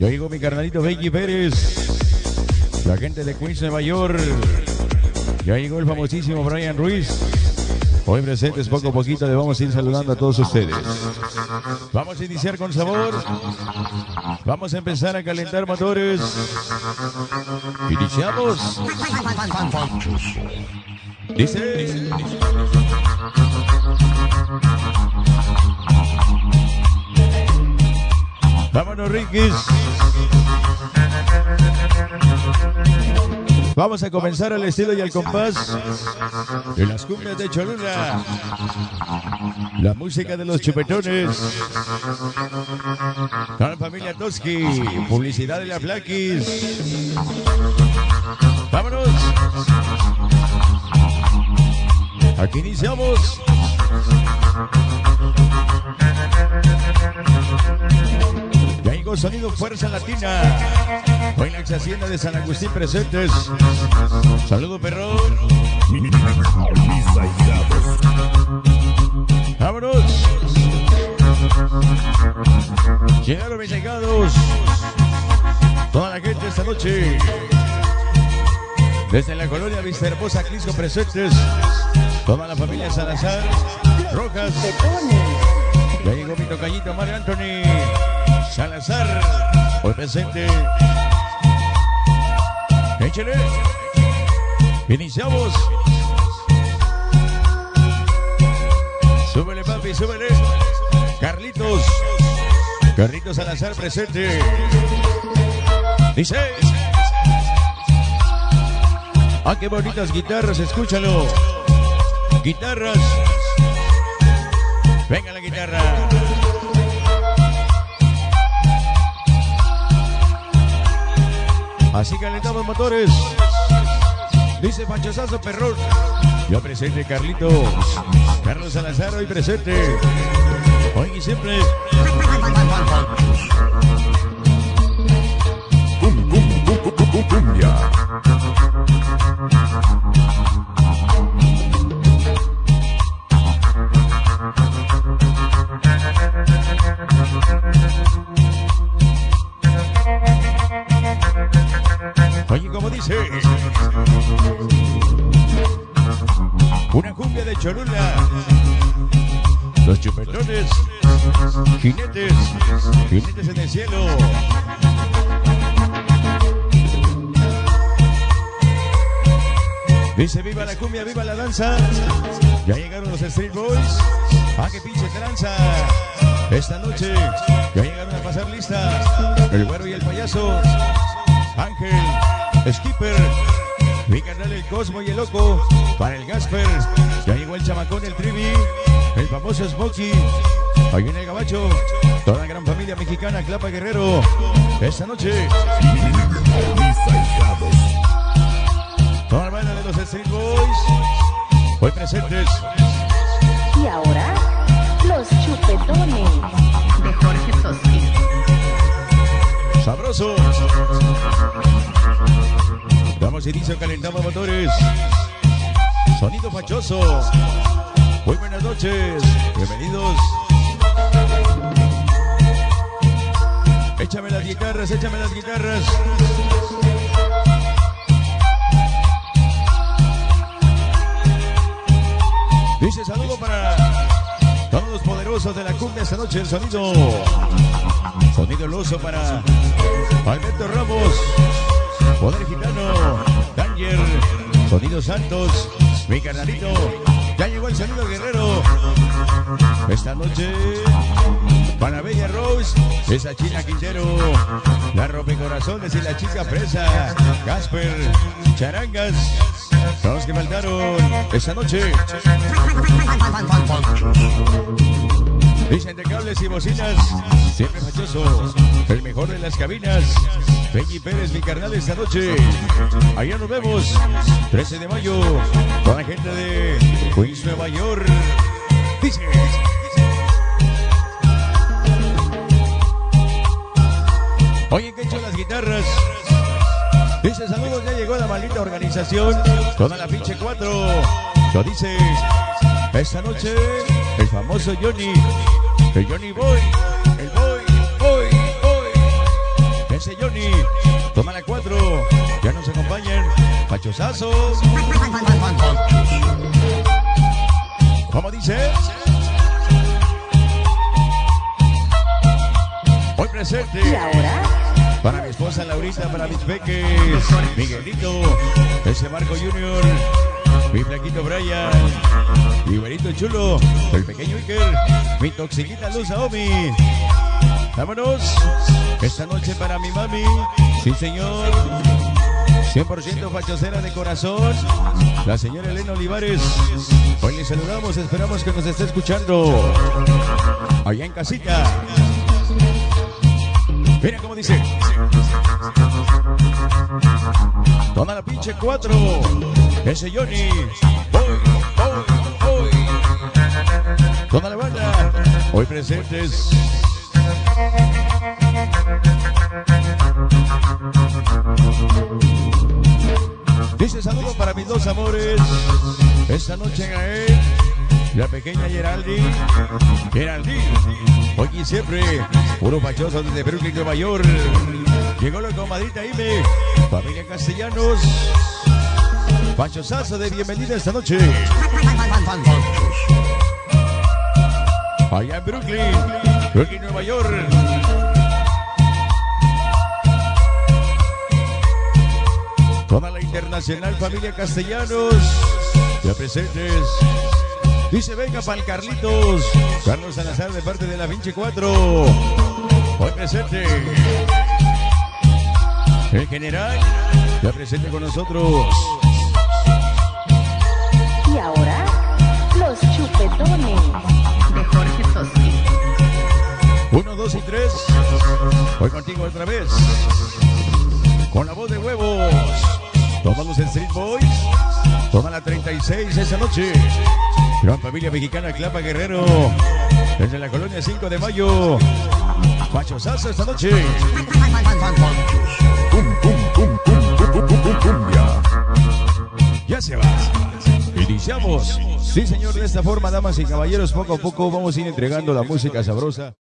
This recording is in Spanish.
Ya llegó mi carnalito Benji Pérez. La gente de Queens, Nueva York. Ya llegó el famosísimo Brian Ruiz. Hoy presentes poco a poquito le vamos a ir saludando a todos ustedes. Vamos a iniciar con sabor. Vamos a empezar a calentar motores. Iniciamos. Dice. Vámonos, Riquis. Vamos a comenzar al estilo y al compás de las cumbias de Cholula. La música de los chupetones. La familia Toski. Publicidad de la Flaquis. Vámonos. Aquí iniciamos. Sonido Fuerza Latina. Hoy la ex hacienda de San Agustín presentes. Saludo perrón. Vámonos. Llegaron mis llegados. Toda la gente esta noche. Desde la colonia Vista Hermosa, Crisco presentes. Toda la familia Salazar. Rojas. Ya llegó mi tocallito Mario Anthony Salazar. Hoy presente. Échale. Iniciamos. Súbele, papi, súbele. Carlitos. Carlitos Salazar presente. Dice. Ah, qué bonitas guitarras, escúchalo. Guitarras. Venga la guitarra. Así calentamos motores. Dice Panchosazo Perrón. Yo presente Carlitos. Carlos Salazar hoy presente. Hoy y siempre. Oye, Una cumbia de Cholula. Los chupetones. Jinetes. Jinetes en el cielo. Dice viva la cumbia, viva la danza. Ya llegaron los Street Boys. Ah, qué pinche tranza. Esta noche ya llegaron a pasar lista. El güero y el payaso. Ángel, Skipper, Cosmo y el Loco, para el Gasper, ya llegó el chamacón, el Trivi, el famoso Smokey, ahí viene el Gabacho, toda la gran familia mexicana, Clapa Guerrero, esta noche. Toda la banda de los Street Boys, hoy presentes. Y ahora, los chupetones de Jorge Toski. Sabroso. Damos inicio, calentamos motores. Sonido fachoso. Muy buenas noches. Bienvenidos. Échame las guitarras, échame las guitarras. Dice saludo para todos los poderosos de la cumbia esta noche. El sonido. Sonido loso para Alberto Ramos. Poder Gitano. Danger. Sonido Santos. Mi carnalito. Ya llegó el sonido guerrero. Esta noche. Para Bella Rose. Esa china Quintero. La rompecorazones y la chica presa. Gasper. Charangas. Los que faltaron esta noche. Dicen de cables y bocinas, siempre fachoso, el mejor de las cabinas. Benji Pérez, mi carnal, esta noche. Allá nos vemos, 13 de mayo, con la gente de Queens, Nueva York. Dice. Oye, que hecho las guitarras. Dice saludos, ya llegó la maldita organización. Toda la pinche cuatro. Lo dice. Esta noche, el famoso Johnny. El Johnny Boy. El Boy, Boy, Boy. Dice Johnny. Toma la cuatro. Ya nos acompañan. Pachosazos. ¿Cómo dice? Hoy presente. Y ahora, Para mi esposa Laurita, para mis peques, Miguelito, ese Marco Junior, mi flaquito Brian, mi güerito chulo, el pequeño Iker, mi toxiquita Luz Aomi. Vámonos, esta noche para mi mami, sí señor, 100% fachocera de corazón, la señora Elena Olivares. Hoy le saludamos, esperamos que nos esté escuchando allá en casita. Mira cómo dice. Toma la pinche cuatro. Ese Johnny. Voy, voy, voy. Toda la banda. Hoy presentes. Dice saludo para mis dos amores. Esta noche Gael. La pequeña Geraldine. Geraldine. Hoy y siempre. Puro pachoso desde Brooklyn, Nueva York. Llegó la comadrita Ime. Familia Castellanos. Pachosazo de bienvenida esta noche. Allá en Brooklyn. Brooklyn, Nueva York. Toda la internacional familia Castellanos. Ya presentes. Dice, venga para el Carlitos. Carlos Salazar de parte de la Vinci 4. Hoy presente. El general. Ya presente con nosotros. Chupetones de Jorge Soski. Uno, dos y tres. Voy contigo otra vez. Con la voz de huevos. Tomamos el Street Boys. Toma la 36 esa noche. Gran familia mexicana Clapa Guerrero. Desde la colonia 5 de mayo. Pachosazo esta noche. Ya se va. Sí, señor, de esta forma, damas y caballeros, poco a poco vamos a ir entregando la música sabrosa.